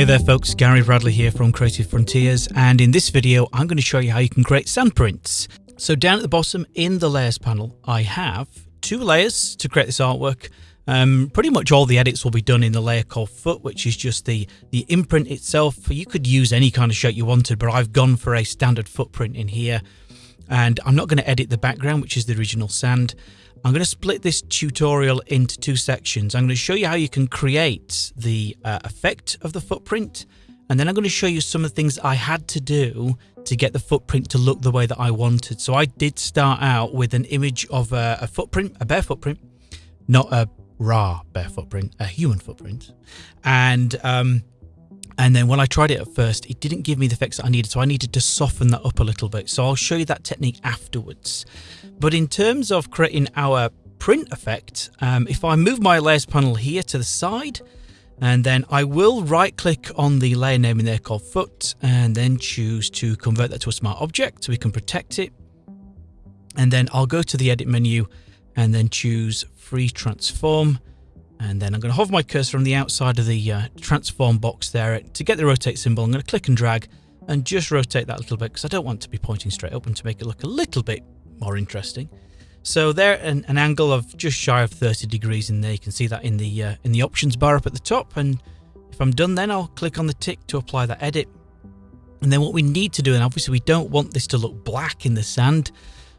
Hey there folks, Gary Bradley here from Creative Frontiers and in this video I'm going to show you how you can create sand prints. So down at the bottom in the layers panel I have two layers to create this artwork. Um, pretty much all the edits will be done in the layer called foot which is just the, the imprint itself. You could use any kind of shape you wanted but I've gone for a standard footprint in here and I'm not going to edit the background which is the original sand. I'm going to split this tutorial into two sections. I'm going to show you how you can create the uh, effect of the footprint and then I'm going to show you some of the things I had to do to get the footprint to look the way that I wanted. So I did start out with an image of a, a footprint, a bare footprint, not a raw bare footprint, a human footprint. And um, and then when I tried it at first, it didn't give me the effects that I needed. So I needed to soften that up a little bit. So I'll show you that technique afterwards. But in terms of creating our print effect, um, if I move my layers panel here to the side, and then I will right click on the layer name in there called foot and then choose to convert that to a smart object so we can protect it. And then I'll go to the edit menu and then choose free transform and then I'm going to hover my cursor on the outside of the uh, transform box there to get the rotate symbol. I'm going to click and drag and just rotate that a little bit because I don't want to be pointing straight up and to make it look a little bit more interesting. So there, an, an angle of just shy of 30 degrees in there. You can see that in the uh, in the options bar up at the top. And if I'm done, then I'll click on the tick to apply that edit. And then what we need to do, and obviously we don't want this to look black in the sand,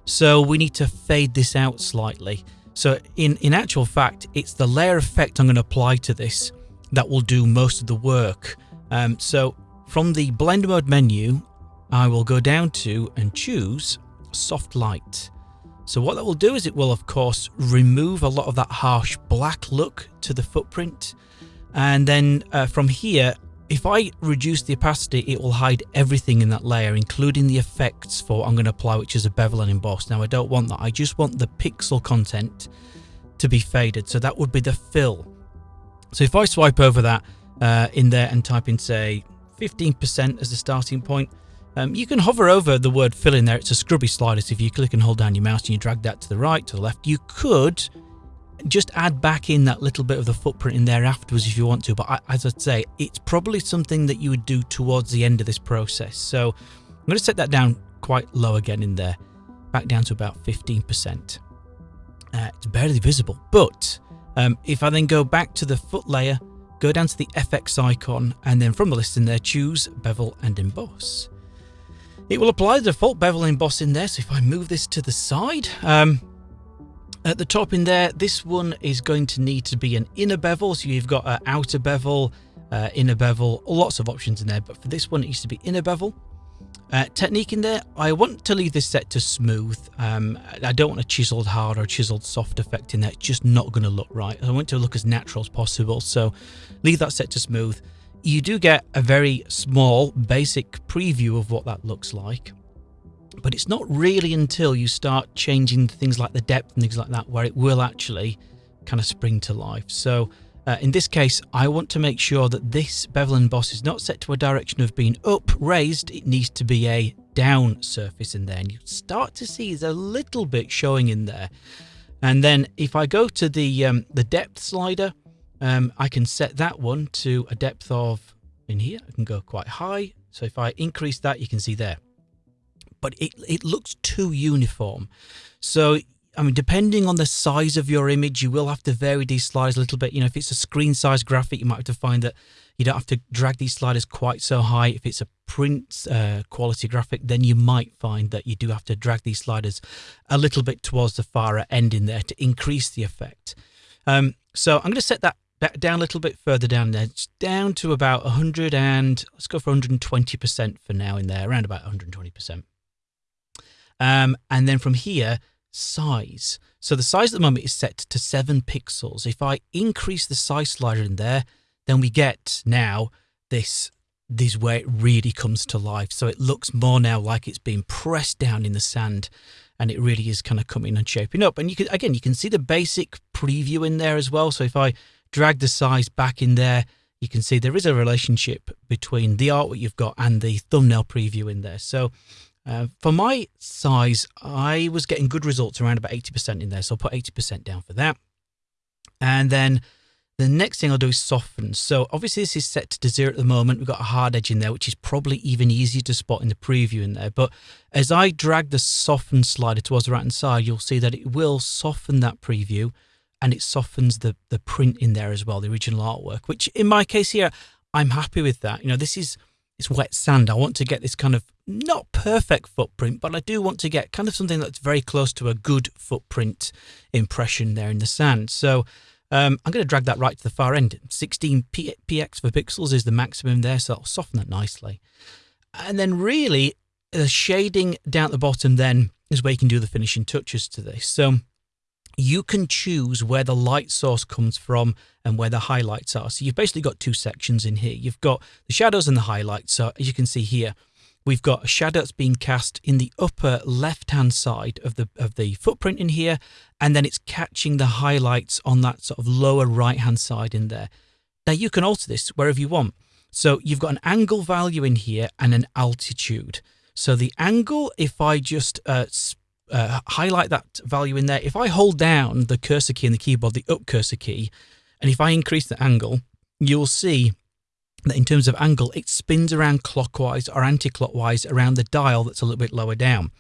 so we need to fade this out slightly. So in, in actual fact, it's the layer effect I'm going to apply to this that will do most of the work. Um, so from the blend mode menu, I will go down to and choose soft light. So what that will do is it will of course remove a lot of that harsh black look to the footprint. And then uh, from here, if I reduce the opacity, it will hide everything in that layer, including the effects for I'm going to apply, which is a bevel and emboss. Now, I don't want that. I just want the pixel content to be faded. So that would be the fill. So if I swipe over that uh, in there and type in, say, 15% as a starting point, um, you can hover over the word fill in there. It's a scrubby slider. So if you click and hold down your mouse and you drag that to the right, to the left, you could just add back in that little bit of the footprint in there afterwards if you want to. But I, as I'd say, it's probably something that you would do towards the end of this process. So I'm going to set that down quite low again in there, back down to about 15%. Uh, it's barely visible, but um, if I then go back to the foot layer, go down to the FX icon, and then from the list in there, choose bevel and emboss. It will apply the default bevel and emboss in there. So if I move this to the side, um, at the top in there, this one is going to need to be an inner bevel. So you've got an outer bevel, uh, inner bevel, lots of options in there. But for this one, it needs to be inner bevel. Uh, technique in there, I want to leave this set to smooth. Um, I don't want a chiseled hard or chiseled soft effect in there. It's just not going to look right. I want it to look as natural as possible. So leave that set to smooth. You do get a very small basic preview of what that looks like. But it's not really until you start changing things like the depth and things like that where it will actually kind of spring to life. So uh, in this case, I want to make sure that this bevel and emboss is not set to a direction of being up, raised. It needs to be a down surface in there. And you start to see there's a little bit showing in there. And then if I go to the, um, the depth slider, um, I can set that one to a depth of, in here, I can go quite high. So if I increase that, you can see there but it, it looks too uniform. So, I mean, depending on the size of your image, you will have to vary these sliders a little bit. You know, if it's a screen size graphic, you might have to find that you don't have to drag these sliders quite so high. If it's a print uh, quality graphic, then you might find that you do have to drag these sliders a little bit towards the far end in there to increase the effect. Um, so I'm going to set that back down a little bit further down there. It's down to about 100 and let's go for 120% for now in there, around about 120%. Um, and then from here, size. So the size at the moment is set to 7 pixels. If I increase the size slider in there, then we get now this this where it really comes to life. So it looks more now like it's being pressed down in the sand and it really is kind of coming and shaping up. And you can again, you can see the basic preview in there as well. So if I drag the size back in there, you can see there is a relationship between the artwork you've got and the thumbnail preview in there. So uh, for my size, I was getting good results around about 80% in there. So I'll put 80% down for that. And then The next thing I'll do is soften. So obviously this is set to zero at the moment. We've got a hard edge in there, which is probably even easier to spot in the preview in there. But as I drag the soften slider towards the right hand side, you'll see that it will soften that preview and it softens the, the print in there as well, the original artwork, which in my case here, I'm happy with that. You know, this is it's wet sand. I want to get this kind of not perfect footprint, but I do want to get kind of something that's very close to a good footprint impression there in the sand. So um, I'm going to drag that right to the far end. 16 p px for pixels is the maximum there, so i will soften that nicely. And then really, the shading down at the bottom then is where you can do the finishing touches to this. So you can choose where the light source comes from and where the highlights are. So you've basically got two sections in here. You've got the shadows and the highlights. So as you can see here, we've got a shadow that's being cast in the upper left-hand side of the of the footprint in here, and then it's catching the highlights on that sort of lower right-hand side in there. Now you can alter this wherever you want. So you've got an angle value in here and an altitude. So the angle, if I just uh, uh, highlight that value in there, if I hold down the cursor key in the keyboard, the up cursor key, and if I increase the angle, you'll see that in terms of angle, it spins around clockwise or anti-clockwise around the dial that's a little bit lower down.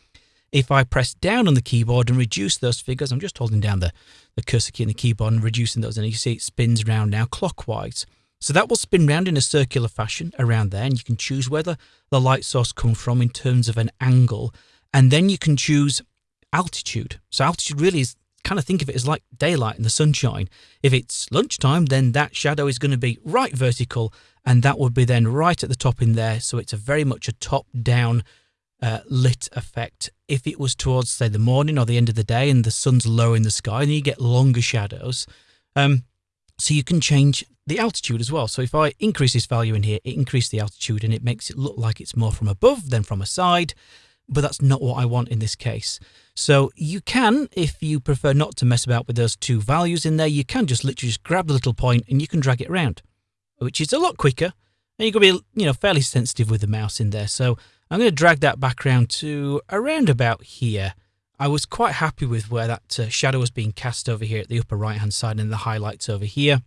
If I press down on the keyboard and reduce those figures, I'm just holding down the, the cursor key in the keyboard and reducing those, and you see it spins around now clockwise. So that will spin round in a circular fashion around there, and you can choose whether the light source comes from in terms of an angle. And then you can choose altitude. So altitude really is kind of think of it as like daylight and the sunshine. If it's lunchtime, then that shadow is going to be right vertical and that would be then right at the top in there. So it's a very much a top down uh, lit effect. If it was towards say the morning or the end of the day and the sun's low in the sky, then you get longer shadows. Um, so you can change the altitude as well. So if I increase this value in here, it increases the altitude and it makes it look like it's more from above than from a side but that's not what I want in this case. So you can, if you prefer not to mess about with those two values in there, you can just literally just grab the little point and you can drag it around, which is a lot quicker. And you're going to be, you know, fairly sensitive with the mouse in there. So I'm going to drag that back around to around about here. I was quite happy with where that uh, shadow was being cast over here at the upper right hand side and the highlights over here.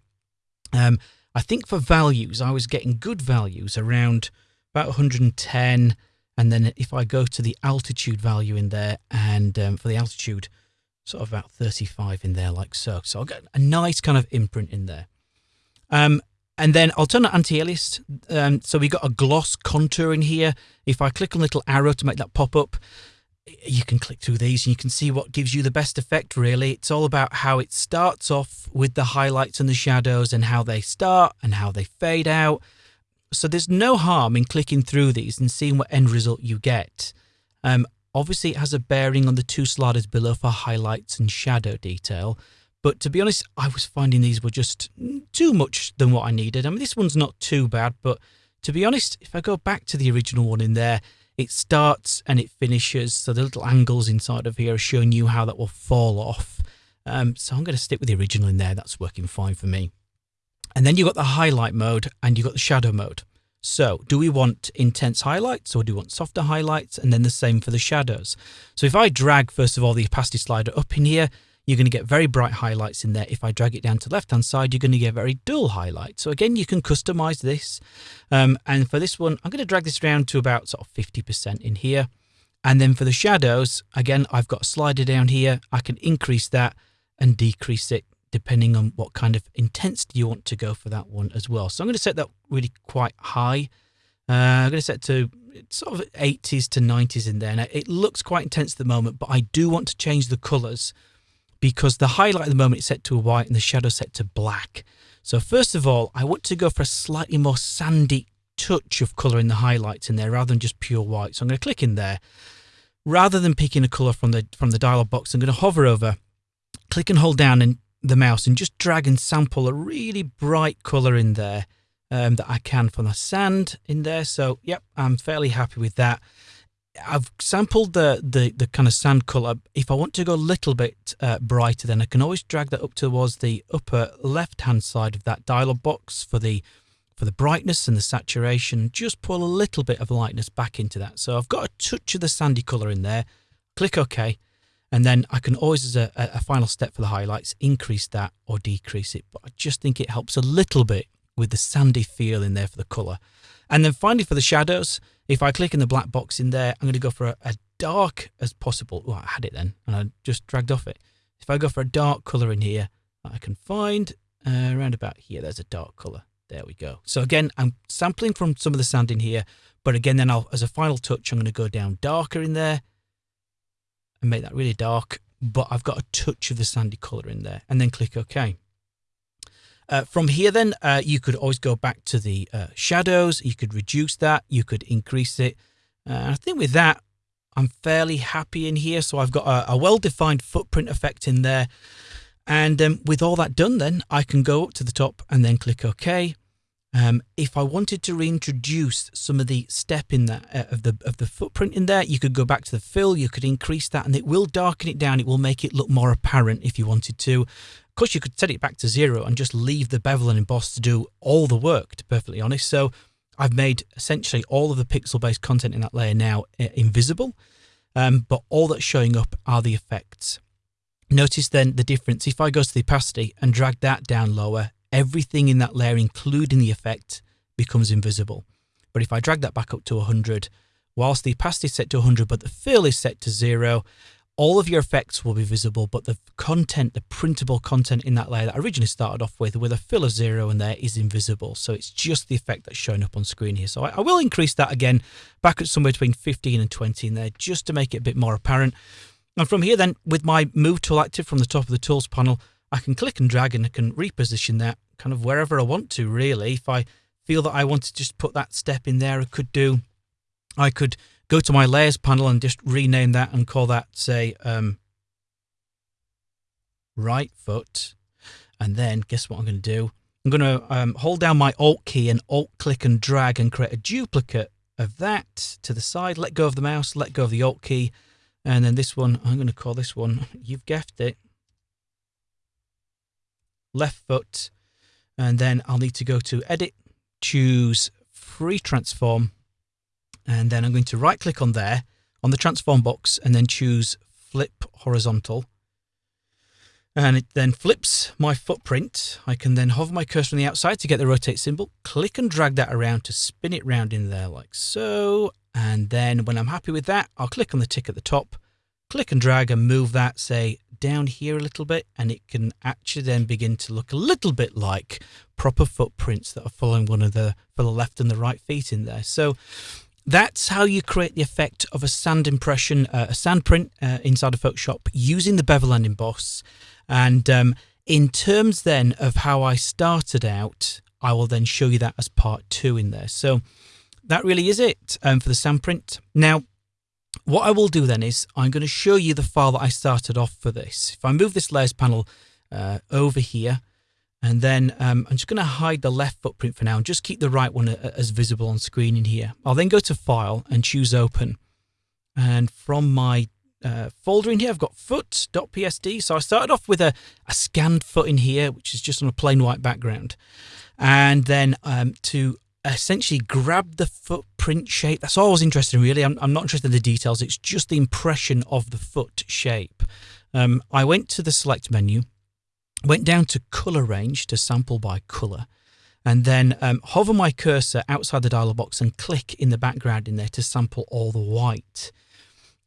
Um, I think for values, I was getting good values around about 110, and then if I go to the altitude value in there, and um, for the altitude, sort of about 35 in there, like so. So I'll get a nice kind of imprint in there. Um, and then I'll turn on anti-alias. Um, so we've got a gloss contour in here. If I click on the little arrow to make that pop up, you can click through these and you can see what gives you the best effect really. It's all about how it starts off with the highlights and the shadows and how they start and how they fade out so there's no harm in clicking through these and seeing what end result you get. Um, obviously, it has a bearing on the two sliders below for highlights and shadow detail. But to be honest, I was finding these were just too much than what I needed. I mean, this one's not too bad, but to be honest, if I go back to the original one in there, it starts and it finishes. So the little angles inside of here are showing you how that will fall off. Um, so I'm going to stick with the original in there. That's working fine for me. And then you've got the highlight mode and you've got the shadow mode. So do we want intense highlights or do we want softer highlights? And then the same for the shadows. So if I drag, first of all, the opacity slider up in here, you're going to get very bright highlights in there. If I drag it down to left-hand side, you're going to get very dull highlights. So again, you can customize this. Um, and for this one, I'm going to drag this down to about sort of 50% in here. And then for the shadows, again, I've got a slider down here. I can increase that and decrease it depending on what kind of intensity you want to go for that one as well. So I'm going to set that really quite high. Uh, I'm going to set to sort of 80s to 90s in there. Now, it looks quite intense at the moment, but I do want to change the colours because the highlight at the moment is set to a white and the shadow set to black. So first of all, I want to go for a slightly more sandy touch of colour in the highlights in there rather than just pure white. So I'm going to click in there. Rather than picking a colour from the from the dialog box, I'm going to hover over, click and hold down and the mouse and just drag and sample a really bright color in there um, that I can from the sand in there. So, yep, I'm fairly happy with that. I've sampled the, the, the kind of sand color. If I want to go a little bit uh, brighter, then I can always drag that up towards the upper left-hand side of that dialog box for the for the brightness and the saturation. Just pull a little bit of lightness back into that. So I've got a touch of the sandy color in there. Click OK. And then I can always, as a, a final step for the highlights, increase that or decrease it. But I just think it helps a little bit with the sandy feel in there for the colour. And then finally for the shadows, if I click in the black box in there, I'm going to go for a, a dark as possible. Oh, I had it then and I just dragged off it. If I go for a dark colour in here, I can find uh, around about here, there's a dark colour. There we go. So again, I'm sampling from some of the sand in here, but again, then I'll, as a final touch, I'm going to go down darker in there and make that really dark, but I've got a touch of the sandy colour in there and then click OK. Uh, from here then, uh, you could always go back to the uh, shadows. You could reduce that. You could increase it. Uh, I think with that, I'm fairly happy in here. So I've got a, a well-defined footprint effect in there. And um, with all that done then, I can go up to the top and then click OK. Um, if I wanted to reintroduce some of the step in that uh, of the of the footprint in there, you could go back to the fill, you could increase that and it will darken it down. It will make it look more apparent if you wanted to. Of course, you could set it back to zero and just leave the bevel and emboss to do all the work, to be perfectly honest. So I've made essentially all of the pixel-based content in that layer now uh, invisible, um, but all that's showing up are the effects. Notice then the difference. If I go to the opacity and drag that down lower, everything in that layer, including the effect, becomes invisible. But if I drag that back up to 100, whilst the opacity is set to 100, but the fill is set to zero, all of your effects will be visible, but the content, the printable content in that layer that I originally started off with, with a fill of zero in there is invisible. So it's just the effect that's showing up on screen here. So I, I will increase that again back at somewhere between 15 and 20 in there, just to make it a bit more apparent. And from here then, with my move tool active from the top of the tools panel, I can click and drag and I can reposition that kind of wherever I want to really. If I feel that I want to just put that step in there, I could do, I could go to my layers panel and just rename that and call that say um, right foot. And then guess what I'm going to do? I'm going to um, hold down my Alt key and Alt click and drag and create a duplicate of that to the side. Let go of the mouse, let go of the Alt key. And then this one, I'm going to call this one, you've guessed it, left foot. And then I'll need to go to edit, choose free transform. And then I'm going to right click on there on the transform box and then choose flip horizontal. And it then flips my footprint. I can then hover my cursor on the outside to get the rotate symbol, click and drag that around to spin it round in there like so. And then when I'm happy with that, I'll click on the tick at the top, click and drag and move that, say, down here a little bit and it can actually then begin to look a little bit like proper footprints that are following one of the for the left and the right feet in there. So that's how you create the effect of a sand impression, uh, a sand print uh, inside of Photoshop using the bevel and emboss. And um, in terms then of how I started out, I will then show you that as part two in there. So that really is it um, for the sand print. Now, what I will do then is I'm going to show you the file that I started off for this. If I move this layers panel uh, over here, and then um, I'm just going to hide the left footprint for now and just keep the right one uh, as visible on screen in here. I'll then go to File and choose Open. And from my uh, folder in here, I've got foot.psd. So I started off with a, a, scanned foot in here, which is just on a plain white background. And then um, to essentially grab the footprint shape. That's all I was interested in, really. I'm, I'm not interested in the details. It's just the impression of the foot shape. Um, I went to the select menu, went down to color range to sample by color, and then um, hover my cursor outside the dialog box and click in the background in there to sample all the white.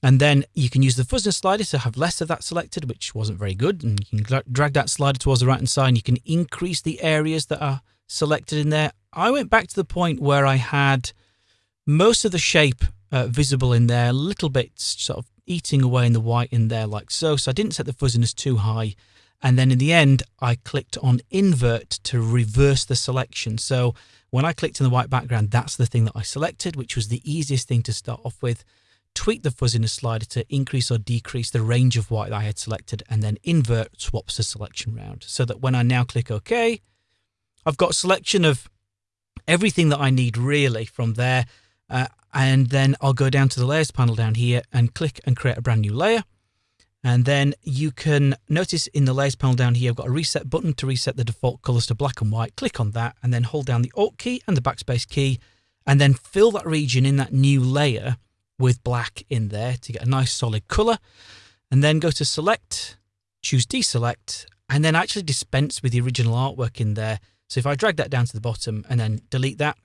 And then you can use the fuzziness slider to have less of that selected, which wasn't very good. And you can drag that slider towards the right hand side and you can increase the areas that are selected in there. I went back to the point where I had most of the shape uh, visible in there, little bit sort of eating away in the white in there like so. So I didn't set the fuzziness too high. And then in the end, I clicked on invert to reverse the selection. So when I clicked in the white background, that's the thing that I selected, which was the easiest thing to start off with. Tweak the fuzziness slider to increase or decrease the range of white I had selected, and then invert swaps the selection round so that when I now click OK, I've got a selection of everything that I need really from there. Uh, and then I'll go down to the layers panel down here and click and create a brand new layer. And then you can notice in the layers panel down here, I've got a reset button to reset the default colors to black and white. Click on that and then hold down the Alt key and the backspace key and then fill that region in that new layer with black in there to get a nice solid color. and then go to select, choose deselect, and then actually dispense with the original artwork in there. So if I drag that down to the bottom and then delete that,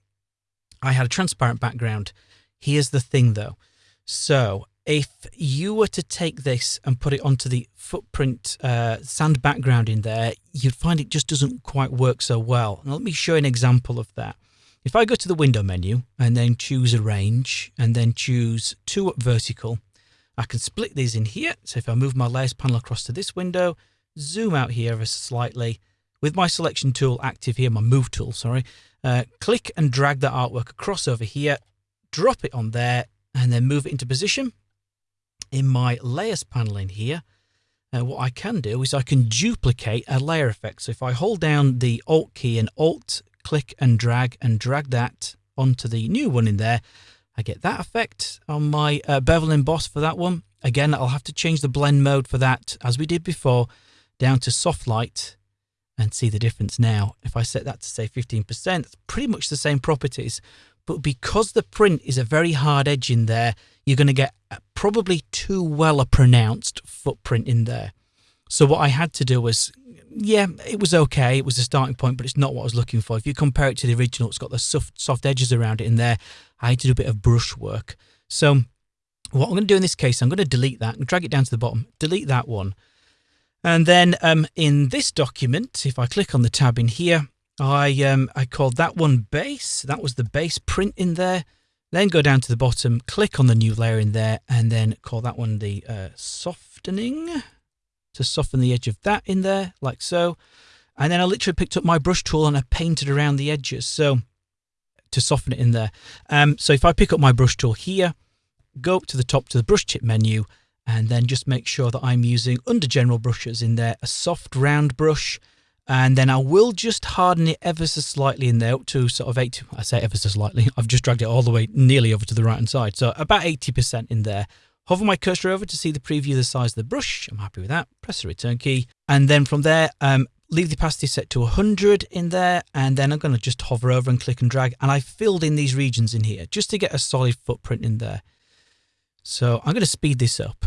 I had a transparent background. Here's the thing though. So if you were to take this and put it onto the footprint uh, sand background in there, you'd find it just doesn't quite work so well. Now let me show you an example of that. If I go to the window menu and then choose arrange and then choose two up vertical, I can split these in here. So if I move my layers panel across to this window, zoom out here slightly with my selection tool active here, my move tool, sorry, uh, click and drag that artwork across over here, drop it on there, and then move it into position. In my layers panel in here, uh, what I can do is I can duplicate a layer effect. So if I hold down the Alt key and Alt, click and drag and drag that onto the new one in there, I get that effect on my uh, bevel emboss for that one. Again, I'll have to change the blend mode for that, as we did before, down to soft light and see the difference now. If I set that to say 15%, it's pretty much the same properties. But because the print is a very hard edge in there, you're going to get probably too well a pronounced footprint in there. So what I had to do was, yeah, it was okay. It was a starting point, but it's not what I was looking for. If you compare it to the original, it's got the soft, soft edges around it in there. I had to do a bit of brush work. So what I'm going to do in this case, I'm going to delete that and drag it down to the bottom, delete that one. And then um, in this document, if I click on the tab in here, I um, I called that one base. That was the base print in there. Then go down to the bottom, click on the new layer in there, and then call that one the uh, softening to soften the edge of that in there, like so. And then I literally picked up my brush tool and I painted around the edges. So to soften it in there. Um, so if I pick up my brush tool here, go up to the top to the brush tip menu, and then just make sure that I'm using under general brushes in there, a soft round brush. And then I will just harden it ever so slightly in there up to sort of 80, I say ever so slightly, I've just dragged it all the way nearly over to the right hand side. So about 80% in there. Hover my cursor over to see the preview of the size of the brush. I'm happy with that. Press the return key. And then from there, um, leave the opacity set to 100 in there. And then I'm going to just hover over and click and drag. And I filled in these regions in here just to get a solid footprint in there. So I'm going to speed this up.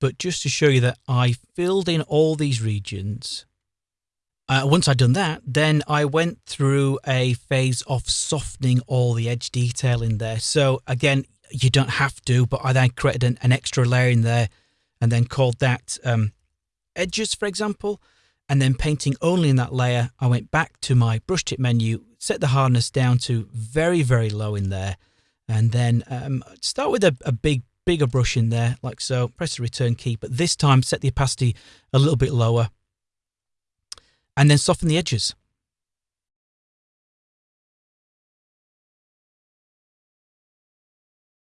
But just to show you that I filled in all these regions. Uh, once I'd done that, then I went through a phase of softening all the edge detail in there. So again, you don't have to, but I then created an, an extra layer in there and then called that um, edges, for example. And then painting only in that layer, I went back to my brush tip menu, set the hardness down to very, very low in there and then um, start with a, a big bigger brush in there like so. Press the return key but this time set the opacity a little bit lower. And then soften the edges.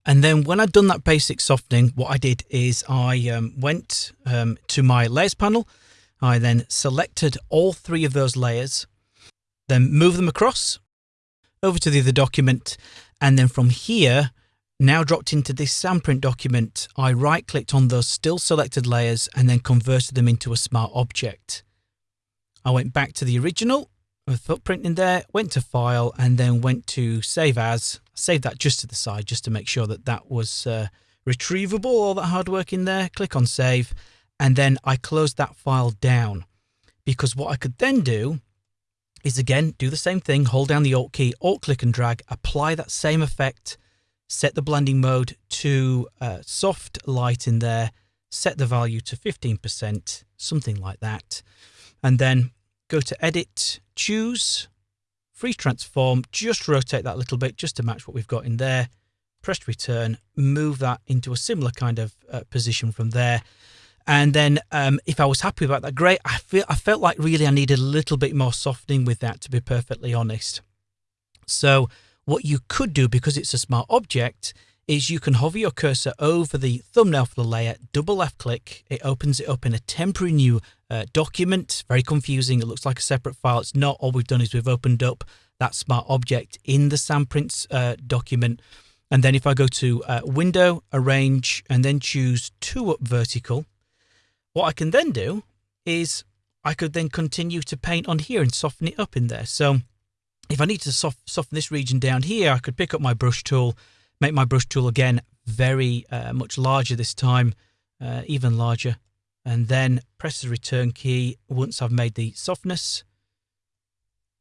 And then when I'd done that basic softening, what I did is I um, went um, to my layers panel. I then selected all three of those layers, then move them across over to the other document and then from here, now dropped into this Sandprint document, I right clicked on those still selected layers and then converted them into a smart object. I went back to the original with footprint in there, went to file and then went to save as, saved that just to the side just to make sure that that was uh, retrievable, all that hard work in there, click on save and then I closed that file down. Because what I could then do is again, do the same thing, hold down the Alt key, Alt click and drag, apply that same effect, set the blending mode to uh, soft light in there, set the value to 15%, something like that. And then go to edit, choose, free transform, just rotate that a little bit just to match what we've got in there. Press return, move that into a similar kind of uh, position from there. And then um, if I was happy about that, great. I feel I felt like really I needed a little bit more softening with that, to be perfectly honest. So what you could do, because it's a smart object, is you can hover your cursor over the thumbnail for the layer, double left click, it opens it up in a temporary new uh, document. Very confusing. It looks like a separate file. It's not. All we've done is we've opened up that smart object in the Sandprints uh, document. And then if I go to uh, Window, Arrange, and then choose Two Up Vertical, what I can then do is I could then continue to paint on here and soften it up in there. So if I need to soft, soften this region down here, I could pick up my brush tool, make my brush tool again very uh, much larger this time, uh, even larger. And then press the return key once I've made the softness,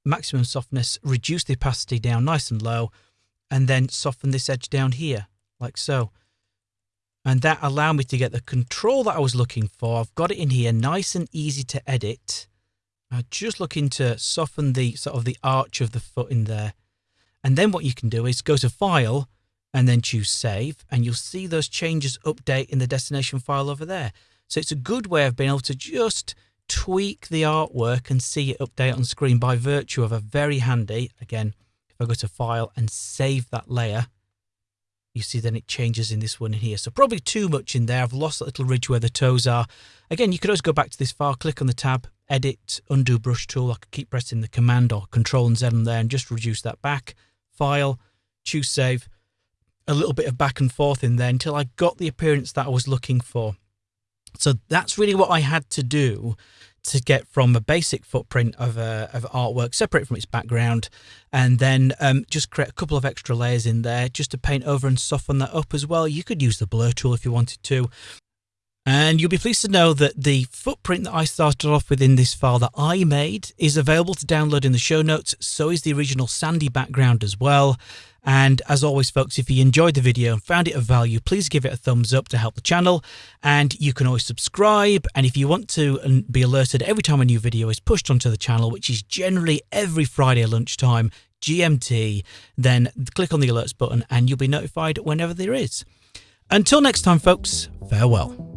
maximum softness, reduce the opacity down nice and low, and then soften this edge down here, like so. And that allowed me to get the control that I was looking for. I've got it in here, nice and easy to edit. I'm just looking to soften the sort of the arch of the foot in there. And then what you can do is go to File and then choose Save, and you'll see those changes update in the destination file over there. So it's a good way of being able to just tweak the artwork and see it update on screen by virtue of a very handy, again, if I go to File and save that layer, you see then it changes in this one in here. So probably too much in there. I've lost that little ridge where the toes are. Again, you could always go back to this file, click on the tab, edit, undo brush tool. I could keep pressing the command or control and Z on there and just reduce that back. File, choose save, a little bit of back and forth in there until I got the appearance that I was looking for. So that's really what I had to do to get from a basic footprint of, a, of artwork, separate from its background, and then um, just create a couple of extra layers in there just to paint over and soften that up as well. You could use the blur tool if you wanted to. And you'll be pleased to know that the footprint that I started off with in this file that I made is available to download in the show notes. So is the original Sandy background as well. And as always, folks, if you enjoyed the video and found it of value, please give it a thumbs up to help the channel. And you can always subscribe. And if you want to um, be alerted every time a new video is pushed onto the channel, which is generally every Friday lunchtime, GMT, then click on the alerts button and you'll be notified whenever there is. Until next time, folks, farewell.